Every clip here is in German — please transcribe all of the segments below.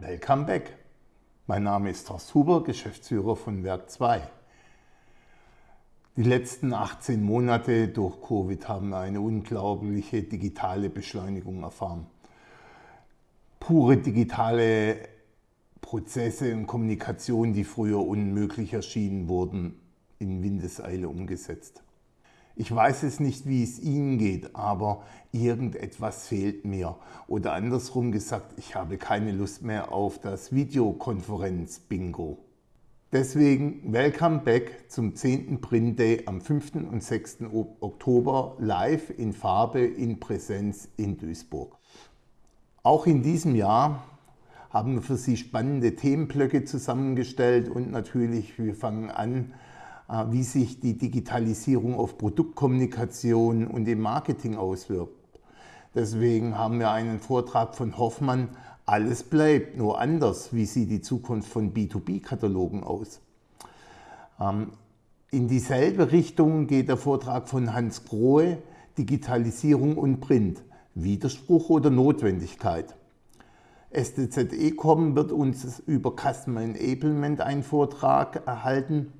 Welcome back. Mein Name ist Horst Huber, Geschäftsführer von Werk 2. Die letzten 18 Monate durch Covid haben eine unglaubliche digitale Beschleunigung erfahren. Pure digitale Prozesse und Kommunikation, die früher unmöglich erschienen, wurden in Windeseile umgesetzt. Ich weiß es nicht, wie es Ihnen geht, aber irgendetwas fehlt mir. Oder andersrum gesagt, ich habe keine Lust mehr auf das Videokonferenz-Bingo. Deswegen Welcome Back zum 10. Print Day am 5. und 6. Oktober live in Farbe in Präsenz in Duisburg. Auch in diesem Jahr haben wir für Sie spannende Themenblöcke zusammengestellt und natürlich, wir fangen an, wie sich die Digitalisierung auf Produktkommunikation und im Marketing auswirkt. Deswegen haben wir einen Vortrag von Hoffmann, alles bleibt nur anders. Wie sieht die Zukunft von B2B-Katalogen aus? Ähm, in dieselbe Richtung geht der Vortrag von Hans Grohe, Digitalisierung und Print. Widerspruch oder Notwendigkeit? STZ Ecom wird uns über Customer Enablement einen Vortrag erhalten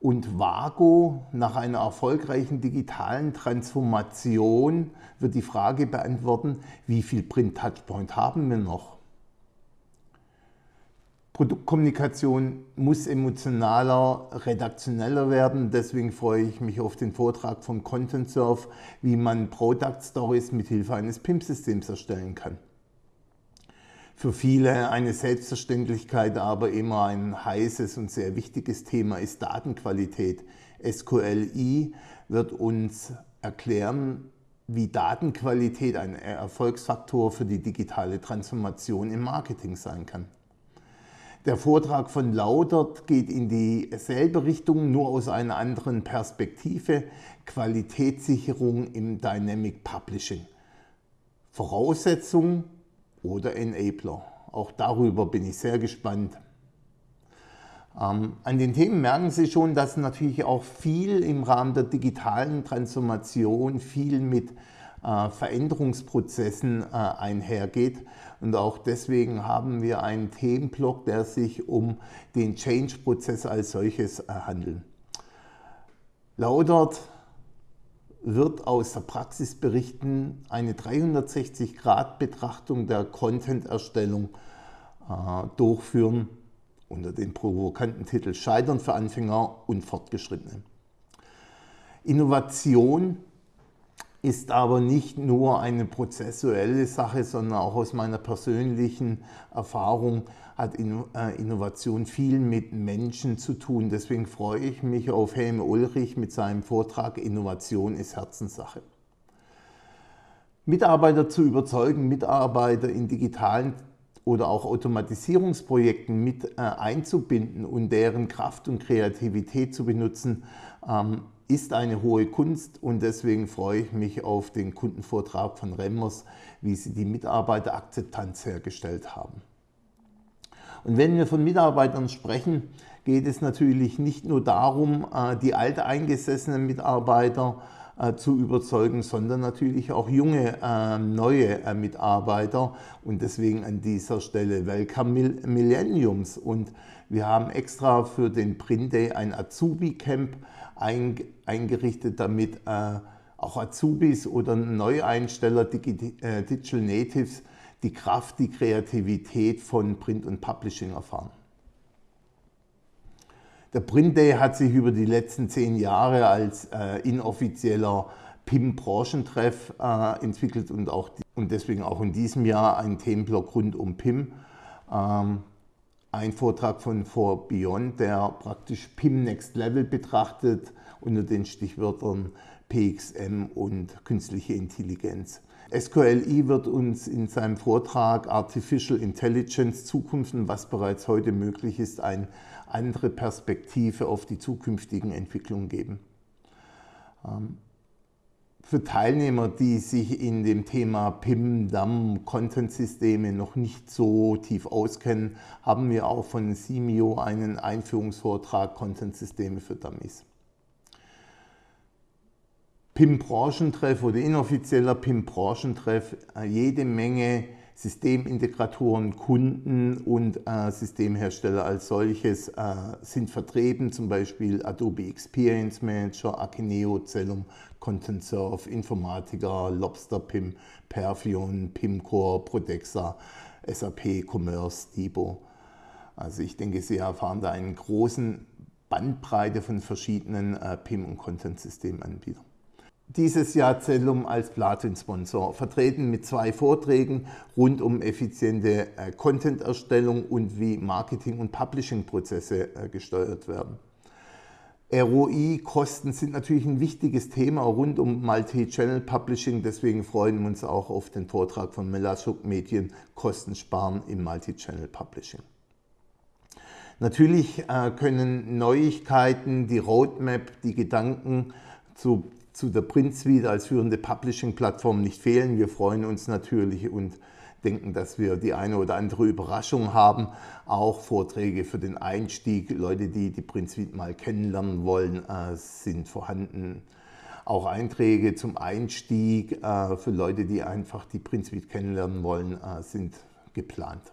und Vago nach einer erfolgreichen digitalen Transformation wird die Frage beantworten, wie viel Print-Touchpoint haben wir noch? Produktkommunikation muss emotionaler, redaktioneller werden. Deswegen freue ich mich auf den Vortrag vom Content Surf, wie man Product Stories mit Hilfe eines PIM-Systems erstellen kann für viele eine Selbstverständlichkeit, aber immer ein heißes und sehr wichtiges Thema ist Datenqualität. SQLI wird uns erklären, wie Datenqualität ein Erfolgsfaktor für die digitale Transformation im Marketing sein kann. Der Vortrag von Laudert geht in dieselbe Richtung, nur aus einer anderen Perspektive. Qualitätssicherung im Dynamic Publishing. Voraussetzung oder Enabler. Auch darüber bin ich sehr gespannt. Ähm, an den Themen merken Sie schon, dass natürlich auch viel im Rahmen der digitalen Transformation, viel mit äh, Veränderungsprozessen äh, einhergeht. Und auch deswegen haben wir einen Themenblock, der sich um den Change-Prozess als solches äh, handelt. Laudert wird aus der Praxis berichten, eine 360-Grad-Betrachtung der Content-Erstellung äh, durchführen unter dem provokanten Titel Scheitern für Anfänger und Fortgeschrittene. Innovation ist aber nicht nur eine prozessuelle Sache, sondern auch aus meiner persönlichen Erfahrung hat äh, Innovation viel mit Menschen zu tun. Deswegen freue ich mich auf Helme Ulrich mit seinem Vortrag Innovation ist Herzenssache. Mitarbeiter zu überzeugen, Mitarbeiter in digitalen oder auch Automatisierungsprojekten mit äh, einzubinden und deren Kraft und Kreativität zu benutzen, ähm, ist eine hohe Kunst und deswegen freue ich mich auf den Kundenvortrag von Remmers, wie sie die Mitarbeiterakzeptanz hergestellt haben. Und wenn wir von Mitarbeitern sprechen, geht es natürlich nicht nur darum, äh, die alteingesessenen Mitarbeiter zu überzeugen, sondern natürlich auch junge, ähm, neue äh, Mitarbeiter und deswegen an dieser Stelle Welcome Millenniums und wir haben extra für den Print Day ein Azubi Camp eingerichtet, damit auch Azubis oder Neueinsteller, Digital Natives die Kraft, die Kreativität von Print und Publishing erfahren. Der Print Day hat sich über die letzten zehn Jahre als äh, inoffizieller PIM-Branchentreff äh, entwickelt und, auch, und deswegen auch in diesem Jahr ein Themenblock rund um PIM. Ähm, ein Vortrag von For Beyond, der praktisch PIM Next Level betrachtet unter den Stichwörtern PXM und künstliche Intelligenz. SQLI wird uns in seinem Vortrag Artificial Intelligence Zukunft und was bereits heute möglich ist, eine andere Perspektive auf die zukünftigen Entwicklungen geben. Ähm, für Teilnehmer, die sich in dem Thema PIM, DAM, Content-Systeme noch nicht so tief auskennen, haben wir auch von Simio einen Einführungsvortrag Content-Systeme für Dummies. PIM-Branchentreff oder inoffizieller PIM-Branchentreff äh, jede Menge Systemintegratoren, Kunden und äh, Systemhersteller als solches äh, sind vertreten, zum Beispiel Adobe Experience Manager, Akineo, Cellum, Content Surf, Informatica, Lobster PIM, Perfion, PIMcore, Prodexa, SAP, Commerce, Dibo. Also ich denke, Sie erfahren da einen großen Bandbreite von verschiedenen äh, PIM- und Content-Systemanbietern dieses Jahr Zellum als Platin-Sponsor, vertreten mit zwei Vorträgen rund um effiziente äh, Content-Erstellung und wie Marketing- und Publishing-Prozesse äh, gesteuert werden. ROI-Kosten sind natürlich ein wichtiges Thema rund um Multi-Channel-Publishing, deswegen freuen wir uns auch auf den Vortrag von Melashuk Medien Kosten sparen im Multi-Channel-Publishing. Natürlich äh, können Neuigkeiten, die Roadmap, die Gedanken zu zu der Print Suite als führende Publishing-Plattform nicht fehlen. Wir freuen uns natürlich und denken, dass wir die eine oder andere Überraschung haben. Auch Vorträge für den Einstieg, Leute, die die Print Suite mal kennenlernen wollen, äh, sind vorhanden. Auch Einträge zum Einstieg äh, für Leute, die einfach die Print Suite kennenlernen wollen, äh, sind geplant.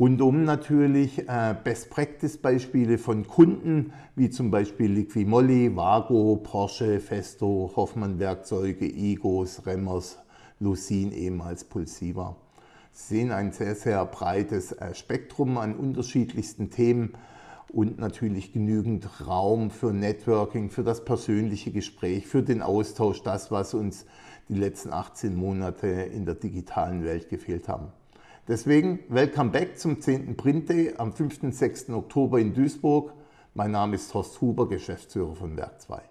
Rundum natürlich äh, Best-Practice-Beispiele von Kunden, wie zum Beispiel Liquimolli, Vago, Porsche, Festo, Hoffmann Werkzeuge, Igos, Remmers, Lucin, ehemals Pulsiva. Sie sehen ein sehr, sehr breites äh, Spektrum an unterschiedlichsten Themen und natürlich genügend Raum für Networking, für das persönliche Gespräch, für den Austausch, das, was uns die letzten 18 Monate in der digitalen Welt gefehlt haben. Deswegen Welcome back zum 10. Print Day am 5. und 6. Oktober in Duisburg. Mein Name ist Horst Huber, Geschäftsführer von Werk 2.